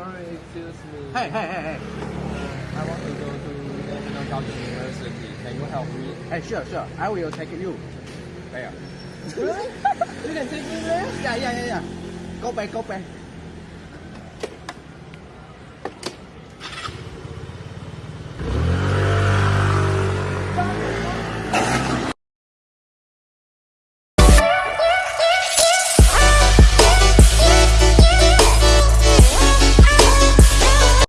Sorry, excuse me. Hey, hey, hey, hey. Uh, I want to go to National Gaokeng University. Can you help me? Hey, sure, sure. I will take you. Where? you can take me there? Yeah, yeah, yeah, yeah. Go back, go back.